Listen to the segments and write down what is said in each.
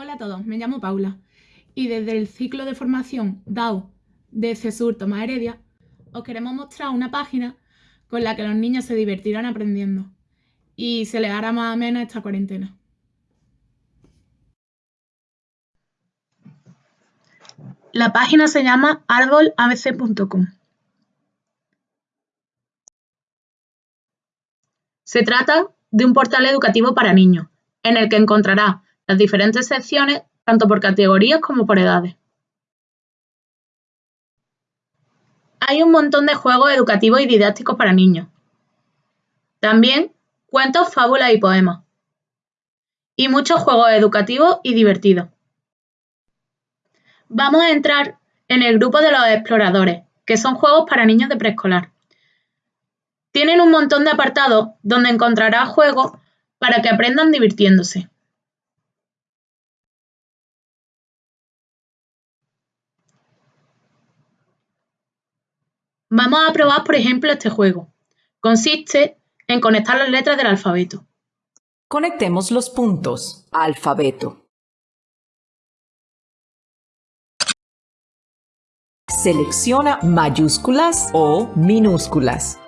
Hola a todos, me llamo Paula y desde el ciclo de formación DAO de CESUR Tomás Heredia os queremos mostrar una página con la que los niños se divertirán aprendiendo y se les hará más amena esta cuarentena. La página se llama arbolabc.com. Se trata de un portal educativo para niños, en el que encontrará las diferentes secciones tanto por categorías como por edades. Hay un montón de juegos educativos y didácticos para niños. También cuentos, fábulas y poemas. Y muchos juegos educativos y divertidos. Vamos a entrar en el grupo de los exploradores, que son juegos para niños de preescolar. Tienen un montón de apartados donde encontrarás juegos para que aprendan divirtiéndose. Vamos a probar por ejemplo este juego. Consiste en conectar las letras del alfabeto. Conectemos los puntos. Alfabeto. Selecciona mayúsculas o minúsculas.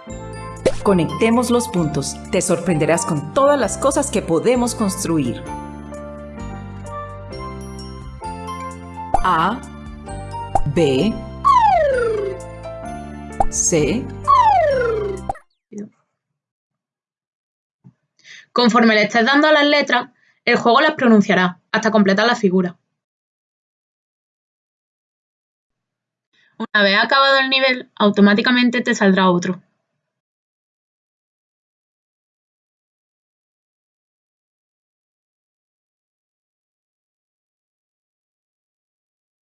Conectemos los puntos. Te sorprenderás con todas las cosas que podemos construir. A, B, C. Conforme le estés dando a las letras, el juego las pronunciará hasta completar la figura. Una vez acabado el nivel, automáticamente te saldrá otro.